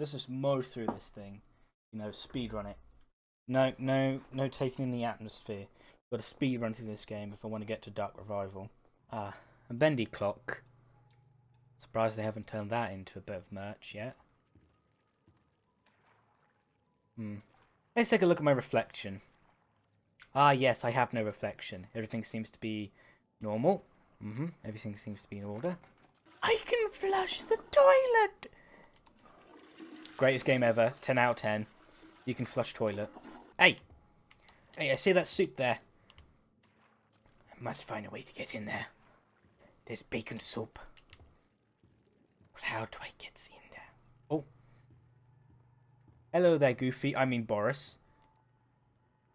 let's just mow through this thing. You know, speed run it. No, no, no taking in the atmosphere. Got to speed run through this game if I want to get to Dark Revival. Ah, a bendy clock. Surprised they haven't turned that into a bit of merch yet. Hmm. Let's take a look at my reflection. Ah, yes, I have no reflection. Everything seems to be normal. Mm-hmm. Everything seems to be in order. I can flush the toilet! Greatest game ever. 10 out of 10. You can flush toilet. Hey! Hey, I see that soup there. I must find a way to get in there. There's bacon soup. How do I get in there? Oh. Hello there, Goofy. I mean Boris.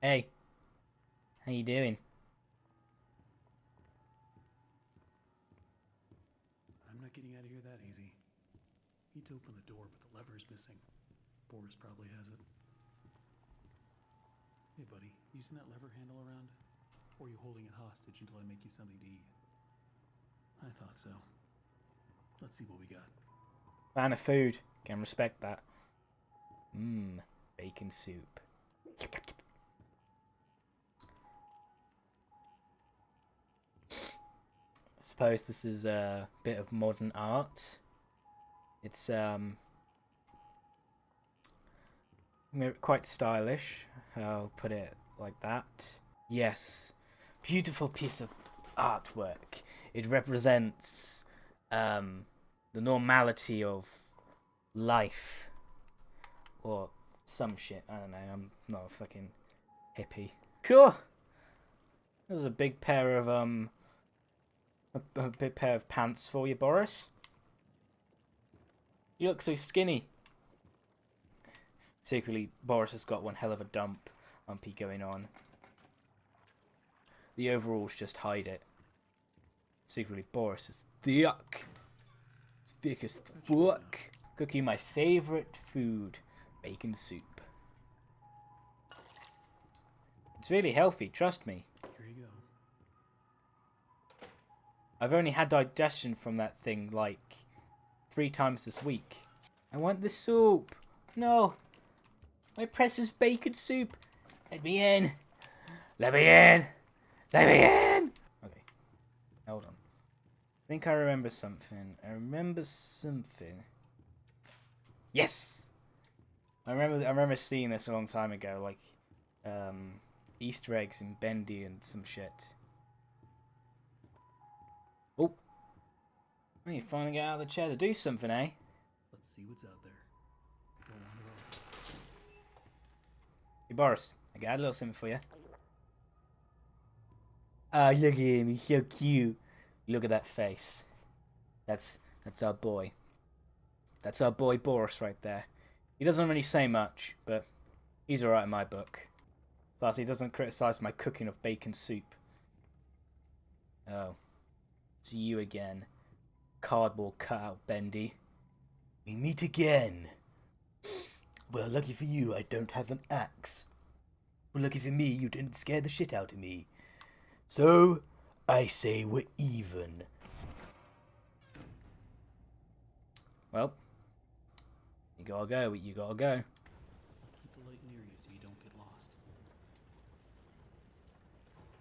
Hey. How you doing? I'm not getting out of here that easy. Need to open the door, but the lever is missing. Boris probably has it. Hey, buddy, using that lever handle around? Or are you holding it hostage until I make you something to eat? I thought so. Let's see what we got. Man of food. Can respect that. Mmm. Bacon soup. I suppose this is a bit of modern art. It's um quite stylish. I'll put it like that. Yes, beautiful piece of artwork. It represents um, the normality of life or some shit. I don't know. I'm not a fucking hippie. Cool. There's a big pair of um, a, a big pair of pants for you, Boris. You look so skinny. Secretly, Boris has got one hell of a dump umpy going on. The overalls just hide it. Secretly, Boris is thick. It's thick as fuck. Cooking my favourite food, bacon soup. It's really healthy, trust me. Here you go. I've only had digestion from that thing like three times this week. I want the soup. No. My precious bacon soup. Let me in. Let me in. Let me in. Okay. Hold on. I think I remember something. I remember something. Yes. I remember. I remember seeing this a long time ago, like um, Easter eggs in Bendy and some shit. Oh. You finally get out of the chair to do something, eh? Let's see what's out there. Hey, Boris, I got a little something for you. Ah, look at him. He's so cute. Look at that face. That's that's our boy. That's our boy Boris right there. He doesn't really say much, but he's alright in my book. Plus, he doesn't criticize my cooking of bacon soup. Oh. It's you again. Cardboard cutout, Bendy. We meet again. Well, lucky for you, I don't have an axe. Well, lucky for me, you didn't scare the shit out of me. So, I say we're even. Well, you gotta go, you gotta go. Keep the light near you so you don't get lost.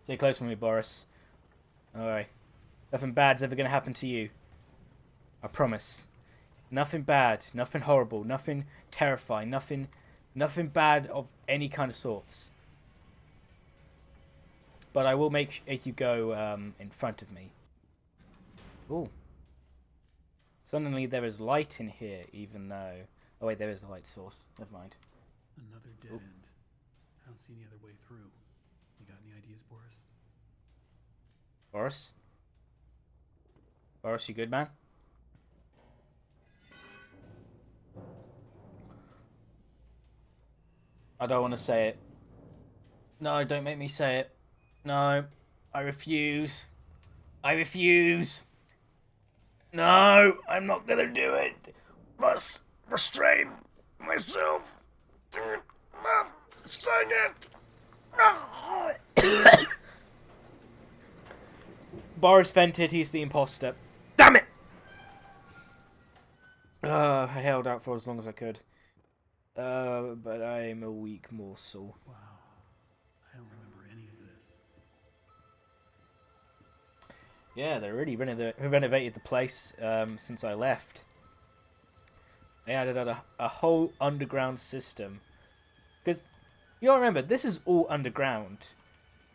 Stay close from me, Boris. Alright. Nothing bad's ever gonna happen to you. I promise. Nothing bad, nothing horrible, nothing terrifying, nothing nothing bad of any kind of sorts. But I will make, you go um, in front of me. Ooh. Suddenly there is light in here, even though... Oh wait, there is a light source. Never mind. Another dead Oop. end. I don't see any other way through. You got any ideas, Boris? Boris? Boris, you good, man? I don't want to say it. No, don't make me say it. No, I refuse. I refuse. No, I'm not gonna do it. Must restrain myself. Sing it. Boris vented, he's the imposter. Damn it! Uh, I held out for as long as I could. Uh, but I'm a weak morsel. Wow. I don't remember any of this. Yeah, they really renov- renovated the place um, since I left. They added a, a whole underground system. Because, you gotta remember, this is all underground.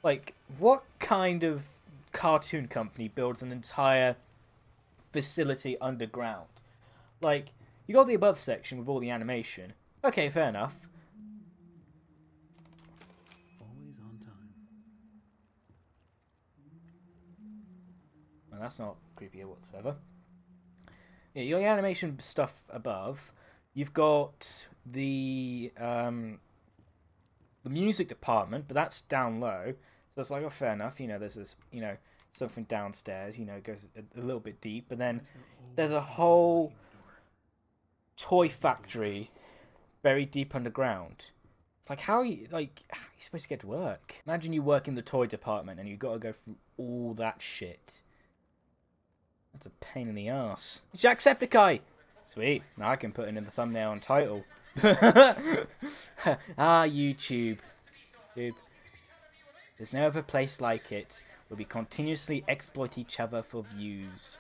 Like, what kind of cartoon company builds an entire facility underground? Like, you got the above section with all the animation. Okay, fair enough. Always on time. Well, that's not creepy whatsoever. Yeah, your animation stuff above. You've got the um, the music department, but that's down low. So it's like, oh, fair enough. You know, there's this, you know, something downstairs. You know, it goes a, a little bit deep, but then there's a whole toy factory buried deep underground. It's like how you like how are you supposed to get to work? Imagine you work in the toy department and you got to go through all that shit. That's a pain in the ass. Jacksepticeye! Sweet. Now I can put it in the thumbnail and title. ah, YouTube. YouTube. There's no other place like it where we continuously exploit each other for views.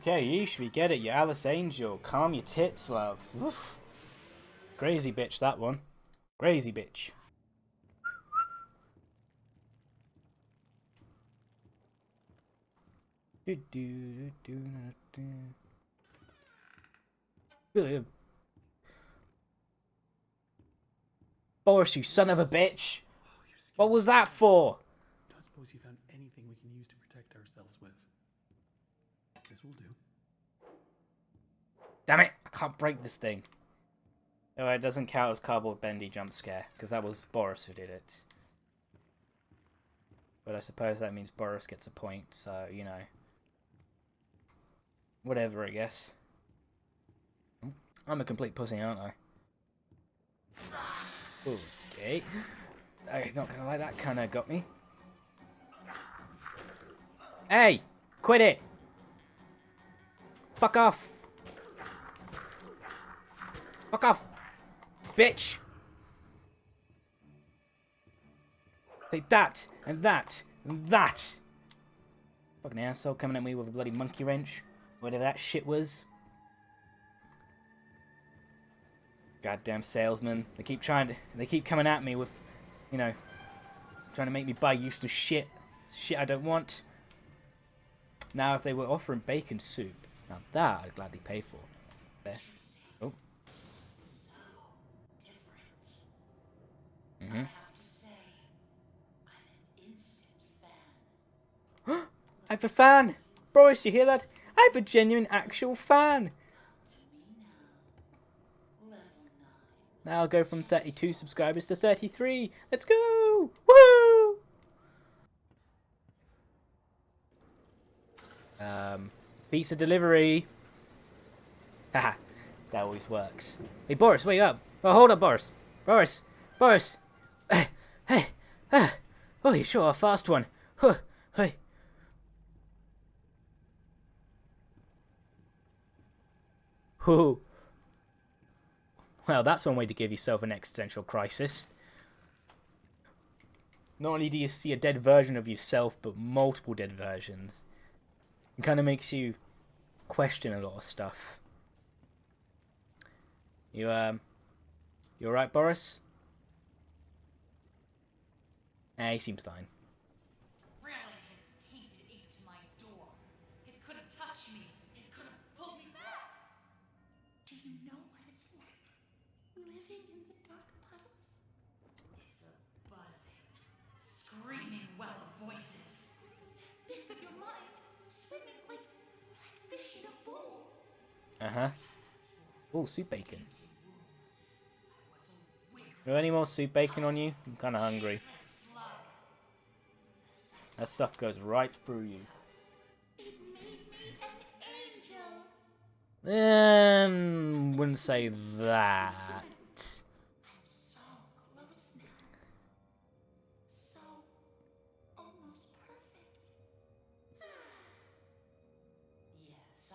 Okay, yeesh, we get it, you Alice Angel. Calm your tits, love. Woof. Crazy bitch, that one. Crazy bitch. Do, do, do, do, do. Boris, you son of a bitch! Oh. What was that for? Don't suppose you found anything we can use to protect ourselves with. This will do. Damn it! I can't break this thing. Oh, it doesn't count as cardboard bendy jump scare because that was Boris who did it. But I suppose that means Boris gets a point, so you know. Whatever, I guess. I'm a complete pussy, aren't I? Okay. I'm not gonna lie, that kinda got me. Hey! Quit it! Fuck off! Fuck off! Bitch! Take that, and that, and that! Fucking asshole coming at me with a bloody monkey wrench. Whatever that shit was. Goddamn salesman. They keep trying to, they keep coming at me with, you know, trying to make me buy useless shit. Shit I don't want. Now if they were offering bacon soup, now that I'd gladly pay for. There. Oh. different. Mm-hmm. I have a fan! Boris, you hear that? I have a genuine actual fan! Now. Level 9. Now I'll go from 32 subscribers to 33. Let's go! Woo! Um, pizza delivery. Haha, that always works. Hey, Boris, wake up. Oh, hold up, Boris. Boris, Boris. Hey, ah. Oh, you sure a fast one. Huh, hey. Whew. Well, that's one way to give yourself an existential crisis. Not only do you see a dead version of yourself, but multiple dead versions. It kind of makes you question a lot of stuff. You, um, you alright, Boris? Eh, he seems fine. Uh-huh. Oh, soup bacon. I was a wicked Are there any more soup bacon on you? I'm kind of hungry. That stuff goes right through you. It made me an angel. Um, wouldn't say that.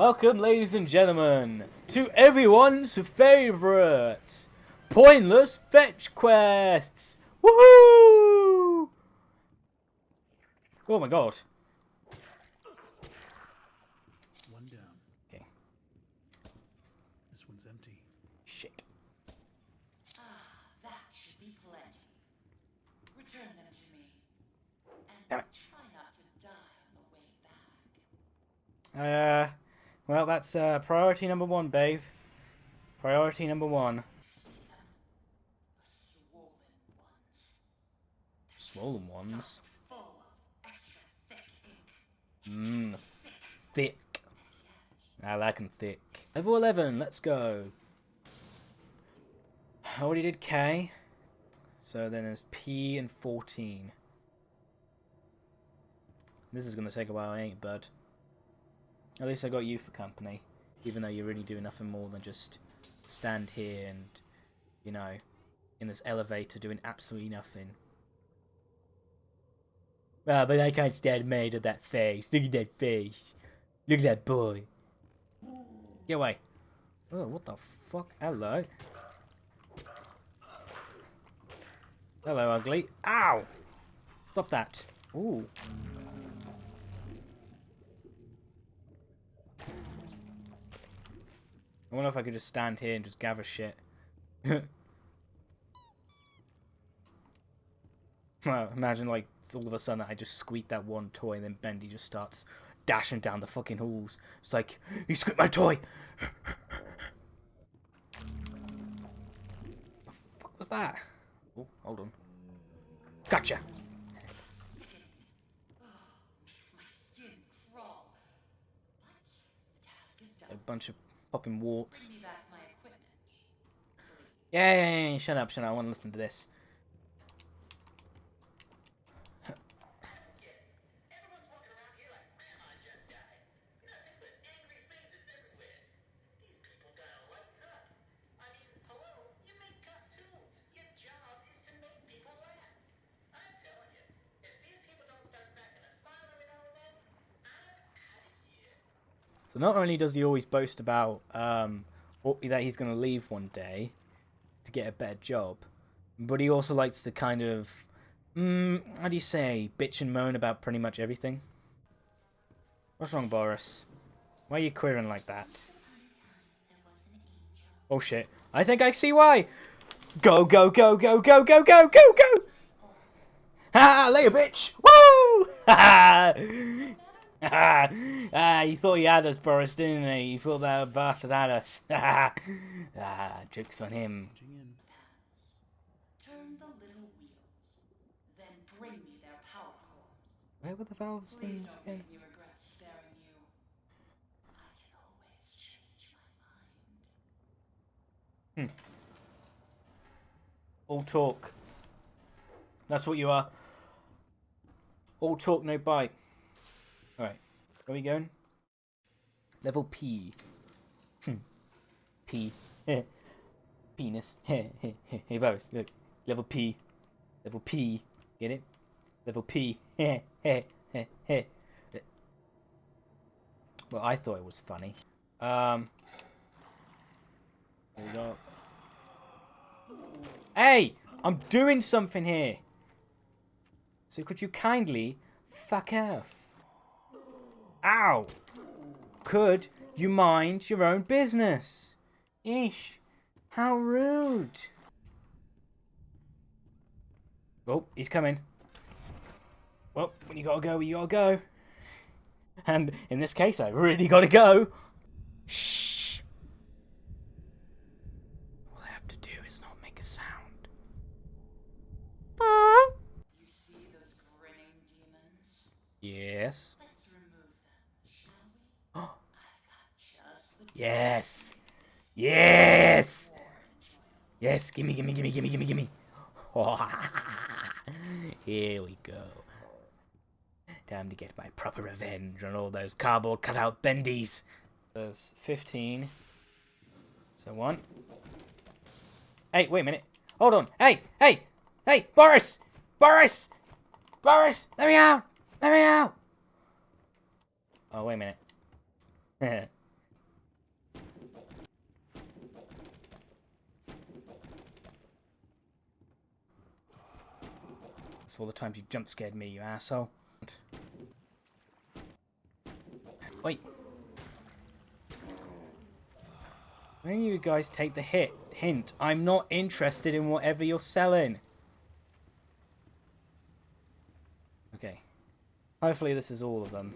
Welcome, ladies and gentlemen, to everyone's favorite pointless fetch quests. Woohoo! Oh my god. One down. Okay. This one's empty. Shit. Ah, that should be plenty. Return them to me. And Damn it. try not to die on the way back. Uh, well, that's uh, priority number one, babe. Priority number one. The swollen ones. Swollen ones. Full of extra thick ink. Mmm, Sick thick. yet. I like 'em thick. Level 11, let's go. I already did K. So then there's P and 14. This is going to take a while, ain't it, bud? At least I got you for company. Even though you're really doing nothing more than just stand here and, you know, in this elevator doing absolutely nothing. Well, but I can't stand made of that face. Look at that face. Look at that boy. Get away. Oh, what the fuck? Hello. Hello, ugly. Ow! Stop that. Ooh. I wonder if I could just stand here and just gather shit. well, imagine like all of a sudden I just squeak that one toy and then Bendy just starts dashing down the fucking halls. It's like, you squeaked my toy! What the fuck was that? Oh, hold on. Gotcha! Makes my skin crawl. But the task is A bunch of Popping warts. Yay, shut up, shut up. I want to listen to this. Not only does he always boast about um, that he's going to leave one day to get a better job, but he also likes to kind of, mm, how do you say, bitch and moan about pretty much everything. What's wrong, Boris? Why are you queering like that? Oh shit! I think I see why. Go go go go go go go go go! Ha! Later, bitch! Woo! Ha! Ah, he thought he had us, Boris, didn't he? He thought that bastard had us. ah, joke's on him. Turn the little wheels. Then bring me their power cores. Where were the valves Please things again? make me regret sparing you. I can always change my mind. All talk. That's what you are. All talk, no bite. Where are we going? Level P. Hmm. P. Penis. hey, Boris, look. Level P. Level P. Get it? Level P. well, I thought it was funny. Um. We go. Hey! I'm doing something here! So could you kindly fuck off? Ow! could you mind your own business? Ish, How rude. Oh, he's coming. Well, when you gotta go, you gotta go. And in this case, I really gotta go. Shh. All I have to do is not make a sound. You see those grinning demons? Yes. Let's remove them, shall we? Oh, I've got just the yes. Yes. Yes. Gimme, gimme, gimme, gimme, gimme, gimme. Here we go. Time to get my proper revenge on all those cardboard cutout bendies. There's 15. So one. Hey, wait a minute. Hold on. Hey, hey, hey, Boris! Boris! Boris! Let me out! Let me out! Oh, wait a minute. That's all the times you jump scared me, you asshole. Wait. When you guys take the hit hint, I'm not interested in whatever you're selling. Okay. Hopefully this is all of them.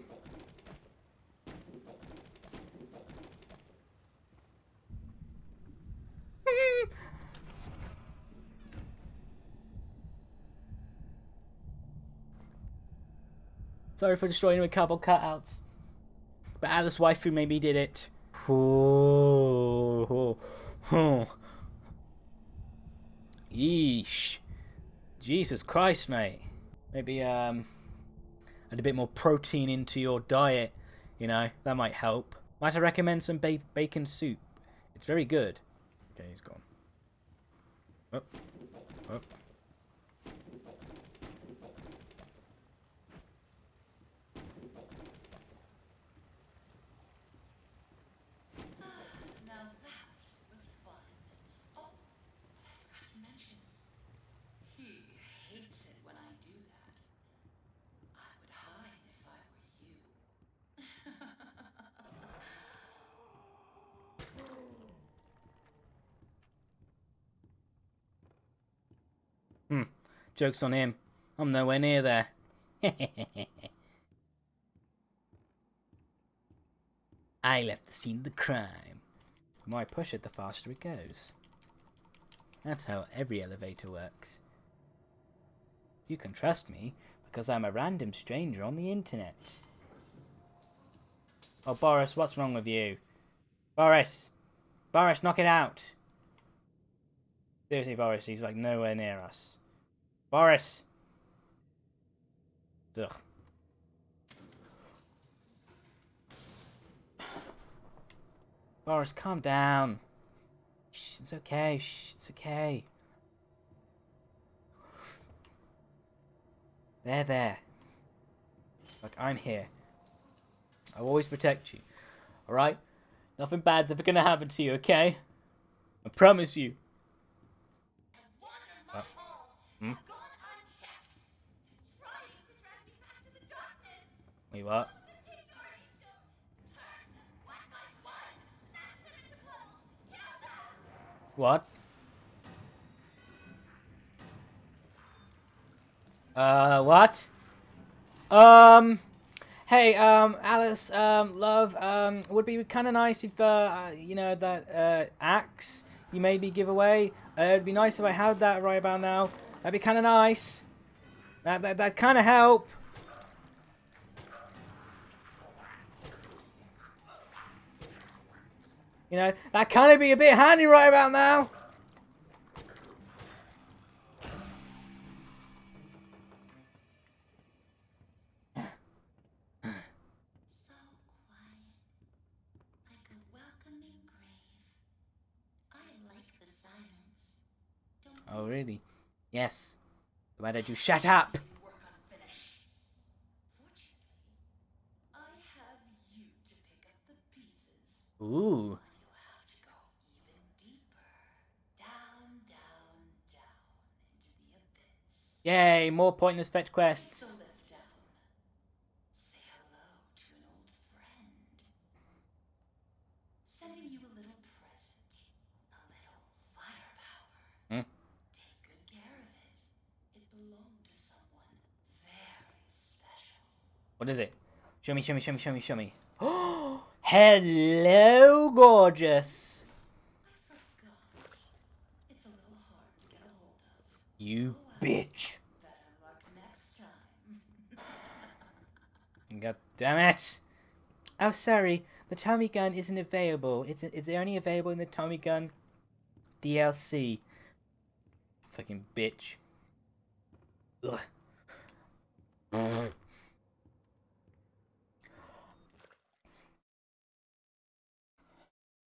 Sorry for destroying my cardboard cutouts. But Alice Waifu maybe did it. Oh, Yeesh. Jesus Christ, mate. Maybe um add a bit more protein into your diet, you know, that might help. Might I recommend some ba- bacon soup? It's very good. Okay, he's gone. Oh. Oh. Now that was fun. Oh, I forgot to mention. He hates it when I do that. I would hide if I were you. Joke's on him. I'm nowhere near there. I left the scene of the crime. The more I push it, the faster it goes. That's how every elevator works. You can trust me because I'm a random stranger on the internet. Oh, Boris, what's wrong with you? Boris! Boris, knock it out! Seriously, Boris, he's like nowhere near us. Boris! Ugh. Boris, calm down. Shh, it's okay. Shh, it's okay. There, there. Look, I'm here. I'll always protect you. Alright? Nothing bad's ever gonna happen to you, okay? I promise you. and one of my Uh, balls hmm? have gone unchecked. Trying to drag me back to the darkness. Wait, what? The Victor Angel. Curse. Black Eyes One. Smash them into puddles. Kill them. What? Uh, what? Um, hey, um, Alice, um, love, um, would be kind of nice if, uh, uh, you know, that, uh, axe you maybe give away. Uh, it'd be nice if I had that right about now. That'd be kind of nice. That, that, that kind of help. You know, that kind of be a bit handy right about now. So quiet. Like a welcoming grave. I like the silence. Don't Oh, really? Yes. Why don't you shut up? Yay, more pointless fetch quests. Hmm. What is it? Show me, show me, show me, show me, show me. Oh, hello, gorgeous. You bitch. God damn it. Oh, sorry. The Tommy gun isn't available. It's it's only available in the Tommy gun DLC. Fucking bitch. Ugh.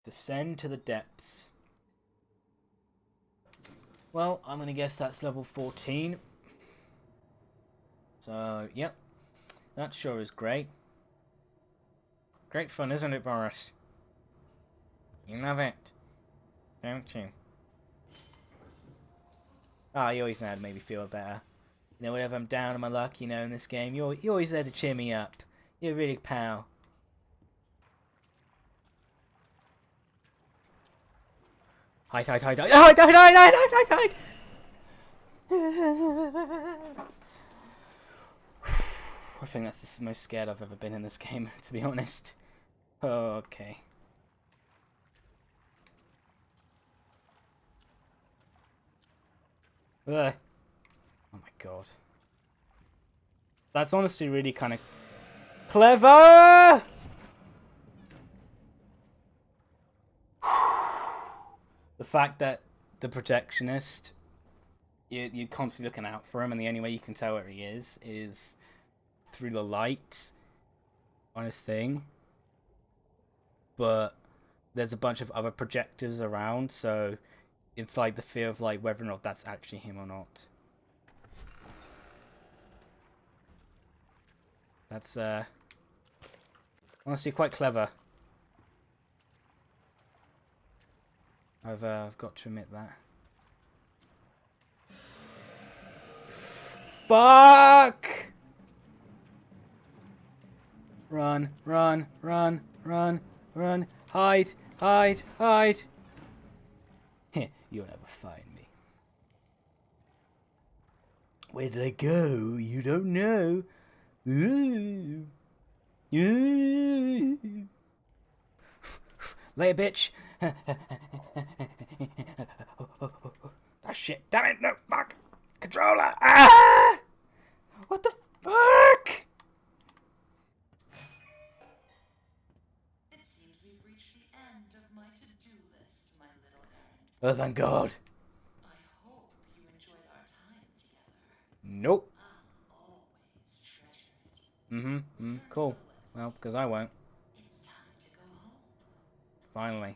Descend to the depths. Well, I'm gonna guess that's level 14. So, yep. That sure is great. Great fun, isn't it, Boris? You love it, don't you? Ah, you always know how to make me feel better. You know, whenever I'm down on my luck, you know, in this game, you're, you're always there to cheer me up. You're a really pal. Ah, hide, hide, hide, hide, hide, hide, hide, hide, hide, hide, hide! I think that's the most scared I've ever been in this game, to be honest. Oh, okay. Ugh. Oh my god. That's honestly really kind of clever! The fact that the Projectionist, you, you're constantly looking out for him, and the only way you can tell where he is is through the light on his thing. But there's a bunch of other projectors around, so it's like the fear of like whether or not that's actually him or not. That's uh honestly quite clever. I've uh, I've got to admit that. Fuck! Run, run, run, run, run. Hide, hide, hide. You'll never find me. Where did I go? You don't know. Ooh. Ooh. Later, bitch. Oh shit! Damn it! No, fuck! Controller! Ah! What the fuck? It seems we've reached the end of my to-do list, my little errand. Oh, thank God. I hope you enjoyed our time together. Nope. I'll always treasure it. Mm-hmm. Mm, cool. Well, because I won't. It's time to go home. Finally.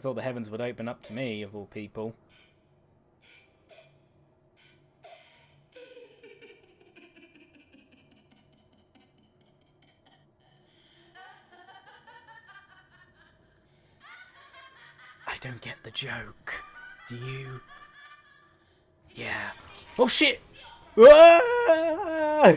thought the heavens would open up to me, of all people. I don't get the joke. Do you? Yeah. Oh shit! Ah!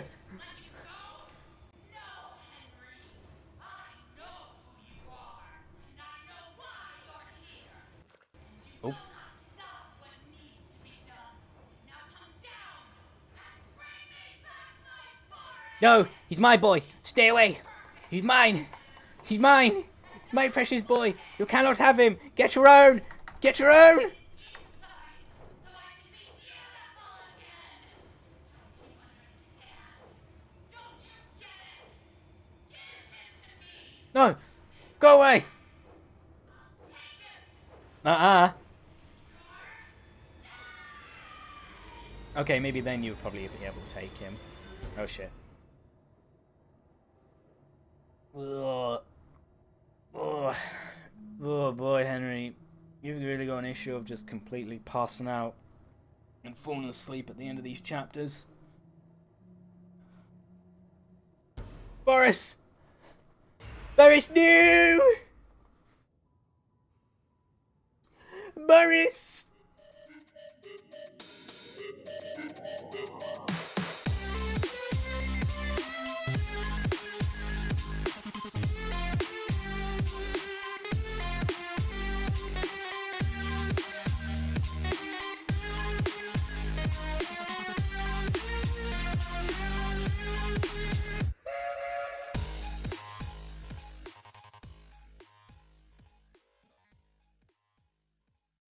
No, he's my boy. Stay away. He's mine. He's mine. It's my precious boy. You cannot have him. Get your own. Get your own. No. Go away. Uh-uh. Okay, maybe then you would probably be able to take him. Oh shit. Ugh. Oh boy, Henry. You've really got an issue of just completely passing out and falling asleep at the end of these chapters. Boris! Boris, no! Boris!